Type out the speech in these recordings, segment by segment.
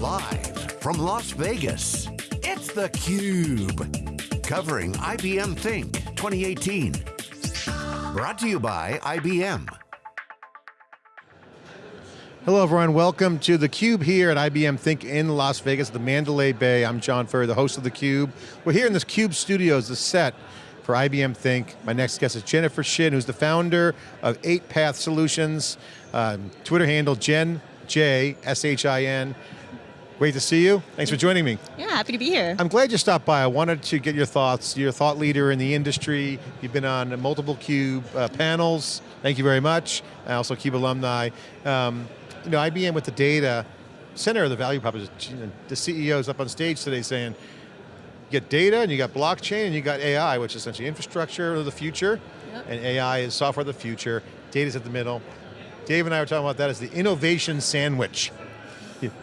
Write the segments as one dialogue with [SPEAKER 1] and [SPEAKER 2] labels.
[SPEAKER 1] Live from Las Vegas, it's theCUBE. Covering IBM Think 2018. Brought to you by IBM.
[SPEAKER 2] Hello everyone, welcome to theCUBE here at IBM Think in Las Vegas, the Mandalay Bay. I'm John Furrier, the host of theCUBE. We're here in this CUBE studios, the set for IBM Think. My next guest is Jennifer Shin, who's the founder of 8Path Solutions, um, Twitter handle Jen J, S-H-I-N. Great to see you. Thanks for joining me.
[SPEAKER 3] Yeah, happy to be here.
[SPEAKER 2] I'm glad you stopped by. I wanted to get your thoughts. You're a thought leader in the industry. You've been on multiple CUBE uh, panels. Thank you very much. I Also CUBE alumni. Um, you know, IBM with the data, center of the value proposition, the CEO is up on stage today saying, you get data and you got blockchain and you got AI, which is essentially infrastructure of the future, yep. and AI is software of the future, data's at the middle. Dave and I were talking about that as the innovation sandwich.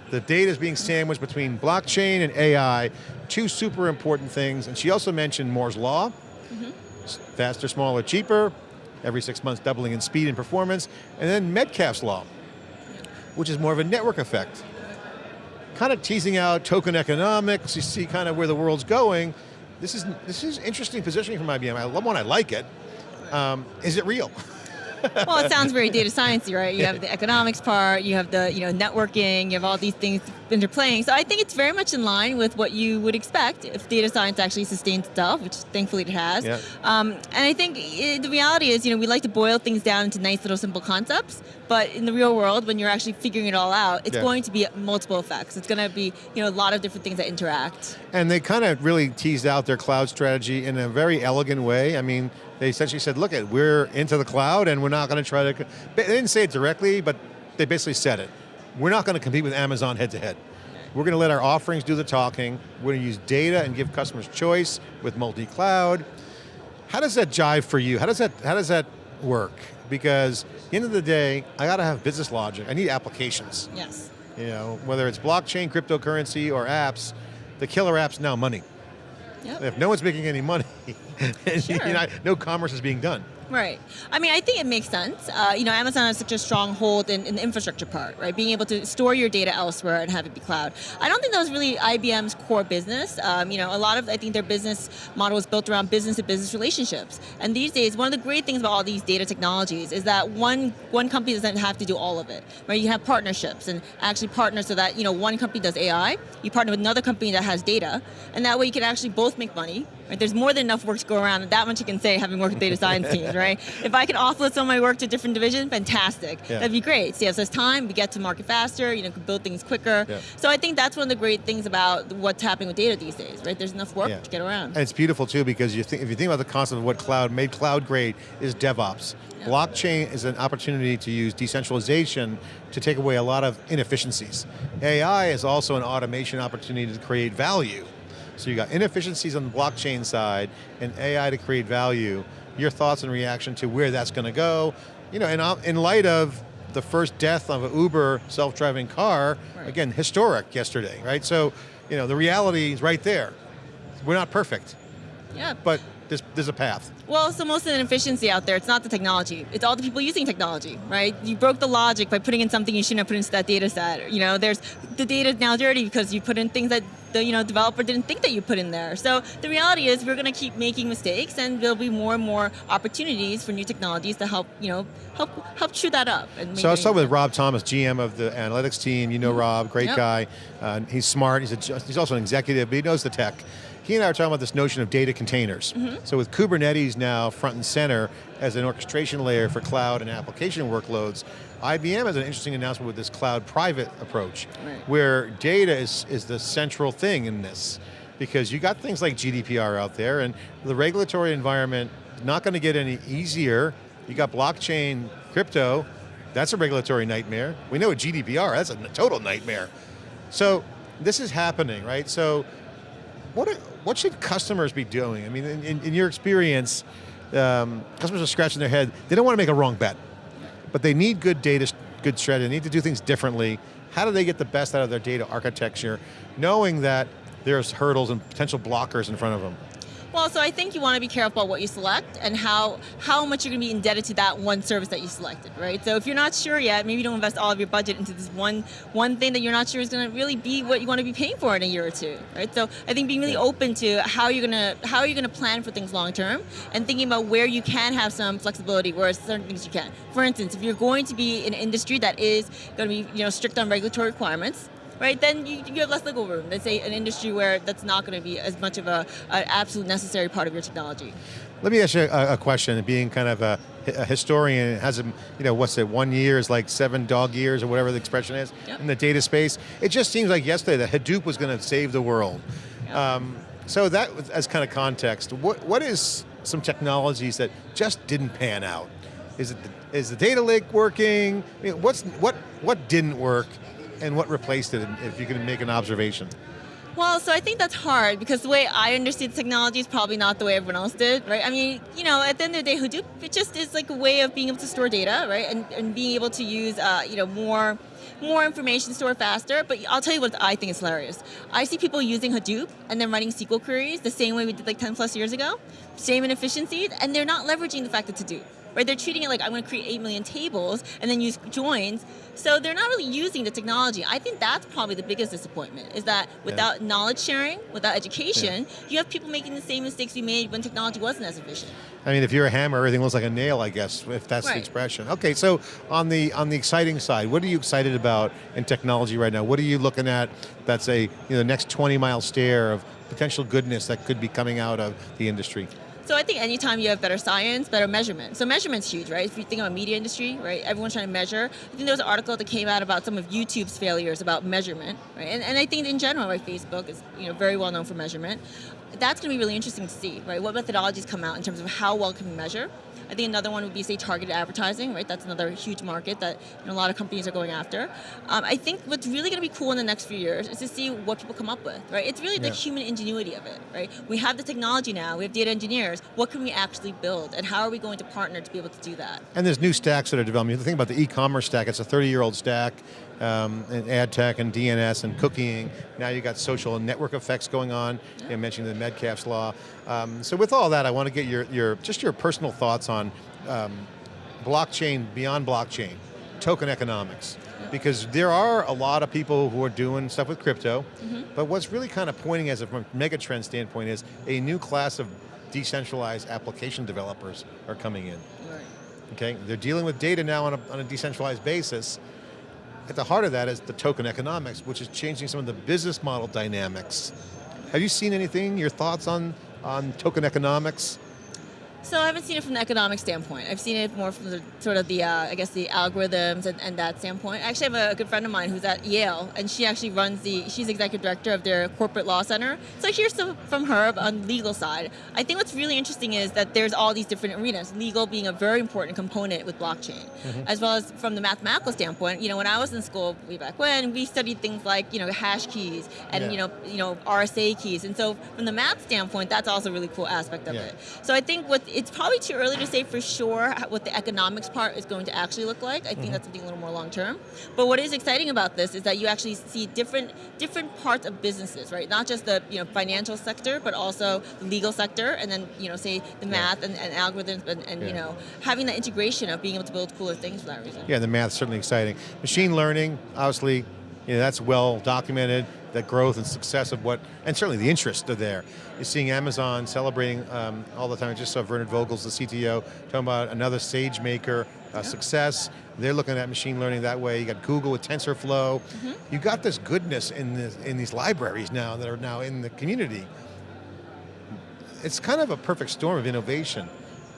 [SPEAKER 2] The data is being sandwiched between blockchain and AI, two super important things, and she also mentioned Moore's Law, mm -hmm. faster, smaller, cheaper, every six months doubling in speed and performance, and then Metcalfe's Law, which is more of a network effect. Kind of teasing out token economics, you see kind of where the world's going. This is, this is interesting positioning from IBM. I love one, I like it. Um, is it real?
[SPEAKER 3] well, it sounds very data sciencey, right? You have the economics part, you have the you know networking, you have all these things interplaying. So I think it's very much in line with what you would expect if data science actually sustains itself, which thankfully it has. Yeah. Um, and I think it, the reality is, you know, we like to boil things down into nice little simple concepts, but in the real world, when you're actually figuring it all out, it's yeah. going to be multiple effects. It's going to be you know a lot of different things that interact.
[SPEAKER 2] And they kind of really teased out their cloud strategy in a very elegant way. I mean, they essentially said, look, at we're into the cloud and we're not going to try to, they didn't say it directly, but they basically said it. We're not going to compete with Amazon head to head. We're going to let our offerings do the talking. We're going to use data and give customers choice with multi-cloud. How does that jive for you? How does that, how does that work? Because at the end of the day, I got to have business logic. I need applications.
[SPEAKER 3] Yes.
[SPEAKER 2] You know, whether it's blockchain, cryptocurrency, or apps, the killer app's now money. Yep. If no one's making any money, sure. you know, no commerce is being done.
[SPEAKER 3] Right. I mean, I think it makes sense. Uh, you know, Amazon has such a strong hold in, in, the infrastructure part, right? Being able to store your data elsewhere and have it be cloud. I don't think that was really IBM's core business. Um, you know, a lot of, I think their business model is built around business to business relationships. And these days, one of the great things about all these data technologies is that one, one company doesn't have to do all of it, right? You have partnerships and actually partner so that, you know, one company does AI, you partner with another company that has data, and that way you can actually both make money, right? There's more than enough work to go around, and that much you can say having worked with data science teams, right? If I can offload some of my work to a different division, fantastic. Yeah. That'd be great. Saves us time, we get to market faster, you know, can build things quicker. Yeah. So I think that's one of the great things about what's happening with data these days, right? There's enough work yeah. to get around.
[SPEAKER 2] And it's beautiful too, because you think, if you think about the concept of what cloud made cloud great is DevOps. Blockchain is an opportunity to use decentralization to take away a lot of inefficiencies. AI is also an automation opportunity to create value. So you got inefficiencies on the blockchain side and AI to create value. Your thoughts and reaction to where that's going to go. You know, and in light of the first death of an Uber self-driving car, right. again, historic yesterday, right? So, you know, the reality is right there. We're not perfect.
[SPEAKER 3] Yeah.
[SPEAKER 2] But there's, there's a path.
[SPEAKER 3] Well, so most of the inefficiency out there, it's not the technology. It's all the people using technology, right? You broke the logic by putting in something you shouldn't have put into that data set. You know, there's, the data is now dirty because you put in things that the you know, developer didn't think that you put in there. So the reality is we're going to keep making mistakes and there'll be more and more opportunities for new technologies to help, you know, help help chew that up.
[SPEAKER 2] so I was talking with Rob Thomas, GM of the analytics team. You know mm -hmm. Rob, great yep. guy. Uh, he's smart, he's, a, he's also an executive, but he knows the tech he and I were talking about this notion of data containers. Mm -hmm. So with Kubernetes now front and center as an orchestration layer for cloud and application workloads, IBM has an interesting announcement with this cloud private approach, right. where data is, is the central thing in this. Because you got things like GDPR out there and the regulatory environment not going to get any easier. You got blockchain, crypto, that's a regulatory nightmare. We know GDPR, that's a total nightmare. So this is happening, right? So what, are, what should customers be doing? I mean, in, in, in your experience, um, customers are scratching their head. They don't want to make a wrong bet, but they need good data, good strategy. They need to do things differently. How do they get the best out of their data architecture, knowing that there's hurdles and potential blockers in front of them?
[SPEAKER 3] Well, so I think you want to be careful about what you select and how how much you're going to be indebted to that one service that you selected, right? So if you're not sure yet, maybe don't invest all of your budget into this one one thing that you're not sure is going to really be what you want to be paying for in a year or two, right? So I think being really open to how you're going to how you're going to plan for things long term and thinking about where you can have some flexibility, whereas certain things you can. For instance, if you're going to be in an industry that is going to be you know strict on regulatory requirements, right, then you, you have less wiggle room than say an industry where that's not going to be as much of a, an absolute necessary part of your technology.
[SPEAKER 2] Let me ask you a, a question, being kind of a, a historian, has a, you know, what's it, one year is like seven dog years or whatever the expression is
[SPEAKER 3] Yep.
[SPEAKER 2] in the data space. It just seems like yesterday that Hadoop was going to save the world.
[SPEAKER 3] Yep.
[SPEAKER 2] Um, so that as kind of context, what, what is some technologies that just didn't pan out? Is it the, is the data lake working? I mean, what's what what didn't work, and what replaced it? If you can make an observation.
[SPEAKER 3] Well, so I think that's hard because the way I understood technology is probably not the way everyone else did, right? I mean, you know, at the end of the day, Hadoop, it just is like a way of being able to store data, right? And, and being able to use, uh, you know, more more information stored faster. But I'll tell you what I think is hilarious. I see people using Hadoop and then running SQL queries the same way we did like 10 plus years ago, same in efficiency, and they're not leveraging the fact that it's Hadoop. Right, they're treating it like I'm going to create 8 million tables and then use joins. So they're not really using the technology. I think that's probably the biggest disappointment is that without knowledge sharing, without education, you have people making the same mistakes we made when technology wasn't as efficient.
[SPEAKER 2] I mean, if you're a hammer, everything looks like a nail, I guess, if that's the expression. Okay, so on the on the exciting side, what are you excited about in technology right now? What are you looking at that's a you know the next 20 mile stare of potential goodness that could be coming out of the industry?
[SPEAKER 3] So I think anytime you have better science, better measurement. So measurement's huge, right? If you think about media industry, right? Everyone's trying to measure. I think there was an article that came out about some of YouTube's failures about measurement, right? And, and I think in general, right, Facebook is you know very well known for measurement. That's going to be really interesting to see, right? What methodologies come out in terms of how well can we measure? I think another one would be say targeted advertising, right? That's another huge market that you know, a lot of companies are going after. Um, I think what's really going to be cool in the next few years is to see what people come up with, right? It's really the human ingenuity of it, right? We have the technology now, we have data engineers. What can we actually build, and how are we going to partner to be able to do that?
[SPEAKER 2] And there's new stacks that are developing. You Think about the e-commerce stack. It's a 30-year-old stack, um, and ad tech and DNS and cooking. Now you've got social and network effects going on. You mentioned the Metcalfe's law. Um, so with all that, I want to get your, your just your personal thoughts on um, blockchain beyond blockchain, token economics. Because there are a lot of people who are doing stuff with crypto, but what's really kind of pointing as a from a mega trend standpoint is a new class of decentralized application developers are coming in.
[SPEAKER 3] Right.
[SPEAKER 2] Okay, they're dealing with data now on a, on a decentralized basis. At the heart of that is the token economics, which is changing some of the business model dynamics. Have you seen anything, your thoughts on, on token economics?
[SPEAKER 3] So I haven't seen it from the economic standpoint. I've seen it more from the sort of the, uh, I guess, the algorithms and, and that standpoint. I actually have a good friend of mine who's at Yale, and she actually runs the, she's executive director of their corporate law center. So I hear some from her on the legal side. I think what's really interesting is that there's all these different arenas, legal being a very important component with blockchain, as well as from the mathematical standpoint. You know, when I was in school way back when, we studied things like, you know, hash keys and,
[SPEAKER 2] Yeah.
[SPEAKER 3] you know, you know, RSA keys. And so from the math standpoint, that's also a really cool aspect of
[SPEAKER 2] Yeah.
[SPEAKER 3] it. So I think what it's probably too early to say for sure what the economics part is going to actually look like. I think mm-hmm. that's something a little more long term. But what is exciting about this is that you actually see different different parts of businesses, right? Not just the you know financial sector, but also the legal sector, and then you know say the math and, and algorithms, and, and you know having that integration of being able to build cooler things for that reason.
[SPEAKER 2] Yeah, the math's certainly exciting. Machine learning, obviously, you know, that's well documented, the growth and success of what, and certainly the interest are there. You're seeing Amazon celebrating um, all the time. I just saw Werner Vogels, the CTO, talking about another SageMaker uh, success. They're looking at machine learning that way. You got Google with TensorFlow. You got this goodness in, this, in these libraries now that are now in the community. It's kind of a perfect storm of innovation.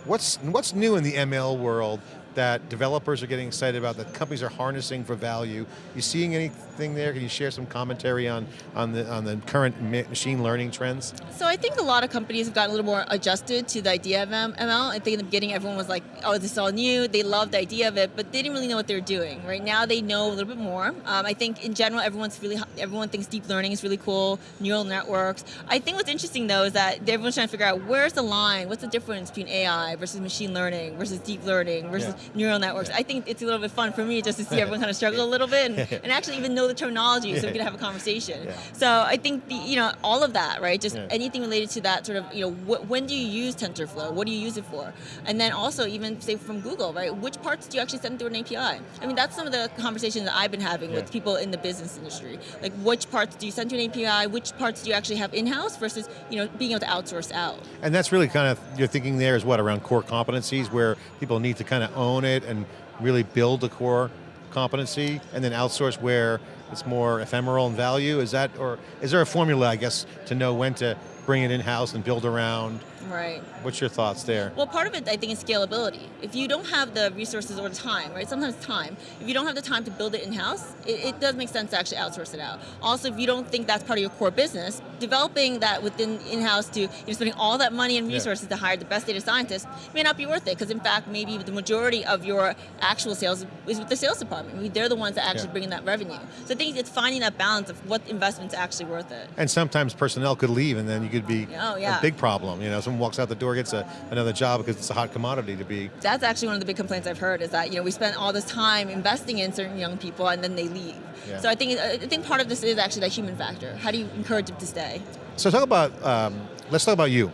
[SPEAKER 2] What's, what's new in the ML world that developers are getting excited about, that companies are harnessing for value? You seeing anything there? Can you share some commentary on, on, the, on the current ma- machine learning trends?
[SPEAKER 3] So I think a lot of companies have gotten a little more adjusted to the idea of ML. I think in the beginning everyone was like, oh, this is all new. They loved the idea of it, but they didn't really know what they were doing. Right now they know a little bit more. Um, I think in general everyone's really, everyone thinks deep learning is really cool, neural networks. I think what's interesting though is that everyone's trying to figure out where's the line, what's the difference between AI versus machine learning versus deep learning versus, neural networks. I think it's a little bit fun for me just to see everyone kind of struggle a little bit and, and actually even know the terminology so we can have a conversation.
[SPEAKER 2] Yeah.
[SPEAKER 3] So I think the, you know all of that, right? Just
[SPEAKER 2] Yeah.
[SPEAKER 3] anything related to that sort of you know wh- when do you use TensorFlow? What do you use it for? And then also even say from Google, right? Which parts do you actually send through an API? I mean that's some of the conversations that I've been having
[SPEAKER 2] Yeah.
[SPEAKER 3] with people in the business industry. Like which parts do you send to an API? Which parts do you actually have in house versus you know being able to outsource out?
[SPEAKER 2] And that's really kind of, your thinking there is what, around core competencies where people need to kind of own it and really build the core competency and then outsource where it's more ephemeral in value? Is that, or is there a formula, I guess, to know when to bring it in-house and build around?
[SPEAKER 3] Right.
[SPEAKER 2] What's your thoughts there?
[SPEAKER 3] Well, part of it, I think, is scalability. If you don't have the resources or the time, right? Sometimes time. If you don't have the time to build it in house, it, it does make sense to actually outsource it out. Also, if you don't think that's part of your core business, developing that within in house to you know, spending all that money and
[SPEAKER 2] Yeah.
[SPEAKER 3] resources to hire the best data scientists may not be worth it. Because in fact, maybe the majority of your actual sales is with the sales department. I mean, they're the ones that actually
[SPEAKER 2] Yeah.
[SPEAKER 3] bring in that revenue. So I think it's finding that balance of what investment's actually worth it.
[SPEAKER 2] And sometimes personnel could leave and then you could be
[SPEAKER 3] Oh, yeah.
[SPEAKER 2] a big problem. You know, someone walks out the door, gets a, another job because it's a hot commodity to be.
[SPEAKER 3] that's actually one of the big complaints I've heard is that you know we spend all this time investing in certain young people and then they leave.
[SPEAKER 2] Yeah.
[SPEAKER 3] So I think I think part of this is actually that human factor. How do you encourage them to stay?
[SPEAKER 2] So talk about, um, let's talk about you.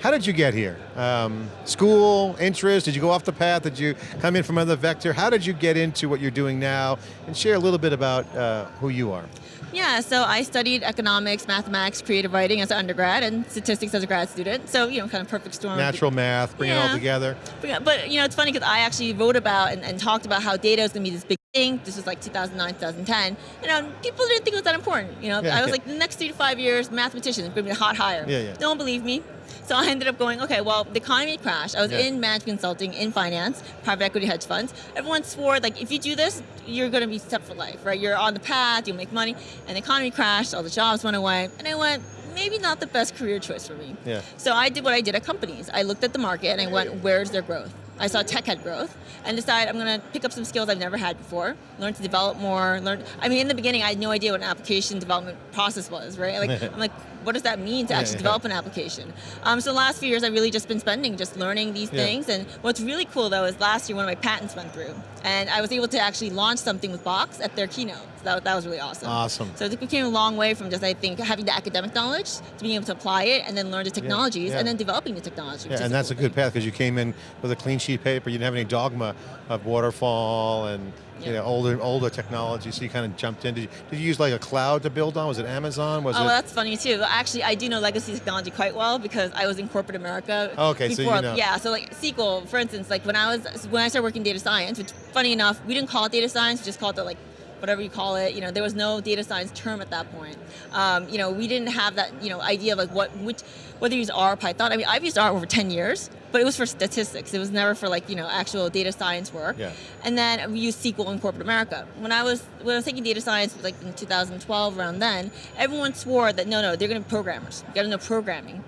[SPEAKER 2] How did you get here? Um, school, interest, did you go off the path? Did you come in from another vector? How did you get into what you're doing now? And share a little bit about uh, who you are.
[SPEAKER 3] Yeah, so I studied economics, mathematics, creative writing as an undergrad, and statistics as a grad student. So you know, kind of perfect storm.
[SPEAKER 2] Natural math, bring it all together.
[SPEAKER 3] But, but, you know, it's funny because I actually wrote about and, and talked about how data is going to be this big thing. This was like 2009, 2010. You know, people didn't think it was that important. You know,
[SPEAKER 2] Yeah.
[SPEAKER 3] I was like, the next three to five years, mathematicians going to be a hot hire.
[SPEAKER 2] Yeah, yeah.
[SPEAKER 3] No one believed me. So I ended up going, okay, well, the economy crashed. I was
[SPEAKER 2] Yeah.
[SPEAKER 3] in management consulting, in finance, private equity hedge funds. Everyone swore, like, if you do this, you're going to be set for life, right? You're on the path, you'll make money. And the economy crashed, all the jobs went away. And I went, maybe not the best career choice for me.
[SPEAKER 2] Yeah.
[SPEAKER 3] So I did what I did at companies. I looked at the market and I went, where's their growth? I saw tech had growth and decided I'm going to pick up some skills I've never had before, learn to develop more, learn. I mean, in the beginning, I had no idea what an application development process was, right? Like, I'm like, what does that mean to
[SPEAKER 2] Yeah,
[SPEAKER 3] actually
[SPEAKER 2] yeah.
[SPEAKER 3] develop an application? Um, so the last few years, I've really just been spending just learning these
[SPEAKER 2] Yeah.
[SPEAKER 3] things. And what's really cool though is last year one of my patents went through, and I was able to actually launch something with Box at their keynote. So that, that was really awesome.
[SPEAKER 2] Awesome.
[SPEAKER 3] So it became a long way from just I think having the academic knowledge to being able to apply it and then learn the technologies
[SPEAKER 2] yeah.
[SPEAKER 3] and then developing the technology.
[SPEAKER 2] Yeah, and that's a good path because you came in with a clean sheet of paper. You didn't have any dogma of waterfall and you
[SPEAKER 3] Yeah.
[SPEAKER 2] know older older technology. So you kind of jumped in. Did you, did you use like a cloud to build on? Was it Amazon? Was
[SPEAKER 3] Oh,
[SPEAKER 2] it?
[SPEAKER 3] well, that's funny too. Actually, I do know legacy technology quite well because I was in corporate America.
[SPEAKER 2] Okay, so you know.
[SPEAKER 3] Yeah, so like SQL, for instance, like when I was when I started working data science, which funny enough, we didn't call it data science, we just called it like whatever you call it. You know, there was no data science term at that point. Um, you know, we didn't have that you know idea of like what which whether you use R or Python. I mean, I've used R over 10 years, but it was for statistics. It was never for like you know actual data science work.
[SPEAKER 2] Yeah.
[SPEAKER 3] And then we used SQL in corporate America. When I was when I was taking data science, like in 2012, around then, everyone swore that no, no, they're going to be programmers. You got to know programming.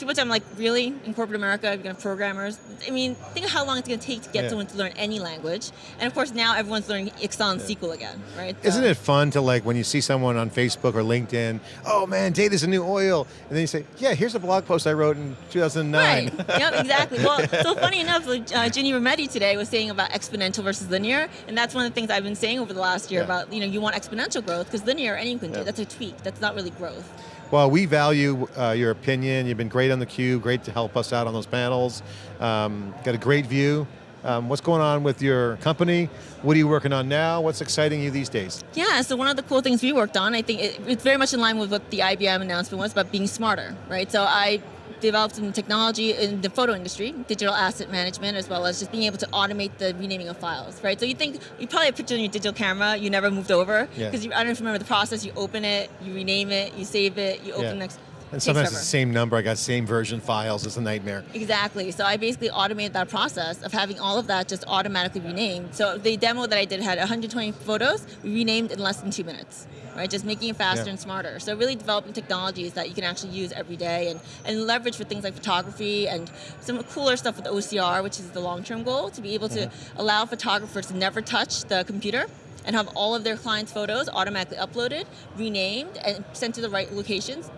[SPEAKER 3] To which I'm like, really? In corporate America, to have programmers? I mean, think of how long it's going to take to get
[SPEAKER 2] Yeah.
[SPEAKER 3] someone to learn any language. And of course, now everyone's learning Excel and SQL again, right?
[SPEAKER 2] Isn't it fun to like when you see someone on Facebook or LinkedIn? Oh man, data's a new oil, and then you say, "Yeah, here's a blog post I wrote in 2009."
[SPEAKER 3] Right. yep, exactly. Well, so funny enough, uh, Ginny Rometty today was saying about exponential versus linear, and that's one of the things I've been saying over the last year
[SPEAKER 2] Yeah.
[SPEAKER 3] about, you know, you want exponential growth because linear anyone can do. That's a tweak. That's not really growth.
[SPEAKER 2] Well, we value uh, your opinion. You've been great on the cube, great to help us out on those panels. Um, got a great view. Um, what's going on with your company? What are you working on now? What's exciting you these days?
[SPEAKER 3] Yeah, so one of the cool things we worked on, I think it, it's very much in line with what the IBM announcement was about being smarter, right? So I developed some technology in the photo industry, digital asset management, as well as just being able to automate the renaming of files, right? So you think, you probably have a picture on your digital camera, you never moved over,
[SPEAKER 2] Yeah.
[SPEAKER 3] because I don't know if you remember the process, you open it, you rename it, you save it, you open
[SPEAKER 2] Yeah.
[SPEAKER 3] next,
[SPEAKER 2] And sometimes it's the same number. I got same version files. It's a nightmare.
[SPEAKER 3] Exactly. So I basically automated that process of having all of that just automatically renamed. So the demo that I did had 120 photos, renamed in less than two minutes. Right, just making it faster
[SPEAKER 2] Yeah.
[SPEAKER 3] and smarter. So really developing technologies that you can actually use every day and, and leverage for things like photography and some cooler stuff with OCR, which is the long-term goal, to be able to
[SPEAKER 2] Mm-hmm.
[SPEAKER 3] allow photographers to never touch the computer and have all of their clients' photos automatically uploaded, renamed, and sent to the right locations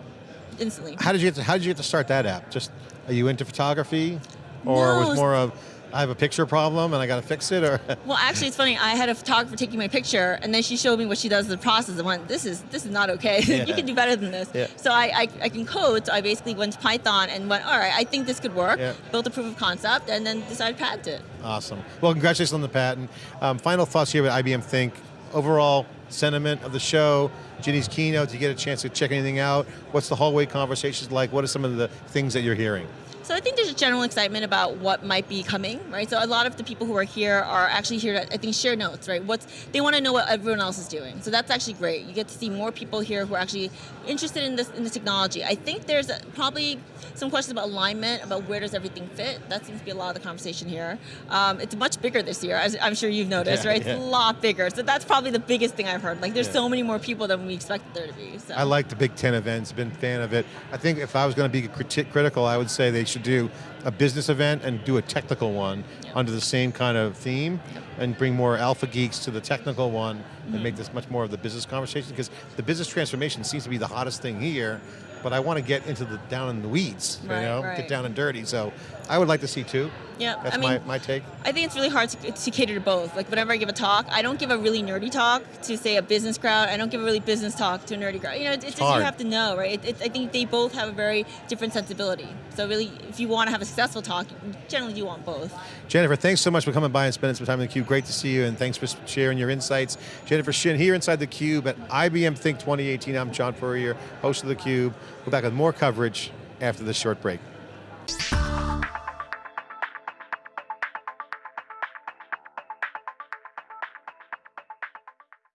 [SPEAKER 3] instantly.
[SPEAKER 2] How did you get to, how did you get to start that app? Just are you into photography, or
[SPEAKER 3] No,
[SPEAKER 2] was more of I have a picture problem and I got to fix it, or
[SPEAKER 3] Well, actually, it's funny. I had a photographer taking my picture, and then she showed me what she does in the process, and went, "This is this is not okay.
[SPEAKER 2] Yeah.
[SPEAKER 3] you can do better than this."
[SPEAKER 2] Yeah.
[SPEAKER 3] So I, I I can code. So I basically went to Python and went, "All right, I think this could work."
[SPEAKER 2] Yeah.
[SPEAKER 3] Built a proof of concept, and then decided to patent it.
[SPEAKER 2] awesome. Well, congratulations on the patent. Um, final thoughts here at IBM Think. Overall sentiment of the show, Ginny's keynote. Did you get a chance to check anything out? What's the hallway conversations like? What are some of the things that you're hearing?
[SPEAKER 3] So I think there's a general excitement about what might be coming, right? So a lot of the people who are here are actually here to, I think, share notes, right? What's they want to know what everyone else is doing. So that's actually great. You get to see more people here who are actually interested in this in this technology. I think there's a, probably some questions about alignment, about where does everything fit. That seems to be a lot of the conversation here. Um, it's much bigger this year, as I'm sure you've noticed,
[SPEAKER 2] Yeah,
[SPEAKER 3] right? It's a lot bigger. So that's probably the biggest thing I've heard. Like there's
[SPEAKER 2] Yeah.
[SPEAKER 3] so many more people than we expected there to be. So.
[SPEAKER 2] I like the Big Ten events, been a fan of it. I think if I was going to be criti- critical, I would say they should do a business event and do a technical one under the same kind of theme and bring more alpha geeks to the technical one
[SPEAKER 3] Mm-hmm.
[SPEAKER 2] and make this much more of the business conversation because the business transformation seems to be the hottest thing here, but I want to get into the down in the weeds, you know,
[SPEAKER 3] right.
[SPEAKER 2] get down and dirty. So I would like to see two.
[SPEAKER 3] Yeah,
[SPEAKER 2] That's
[SPEAKER 3] I mean,
[SPEAKER 2] my, my take.
[SPEAKER 3] I think it's really hard to, to cater to both. Like whenever I give a talk, I don't give a really nerdy talk to say a business crowd. I don't give a really business talk to a nerdy crowd. You know, it's, it's just you have to know, right? It, it, I think they both have a very different sensibility. So really, if you want to have a successful talk, generally you want both.
[SPEAKER 2] Jennifer, thanks so much for coming by and spending some time in theCUBE. Great to see you and thanks for sharing your insights. Jennifer Shin here inside theCUBE at IBM Think 2018. I'm John Furrier, host of theCUBE. We're back with more coverage after this short break.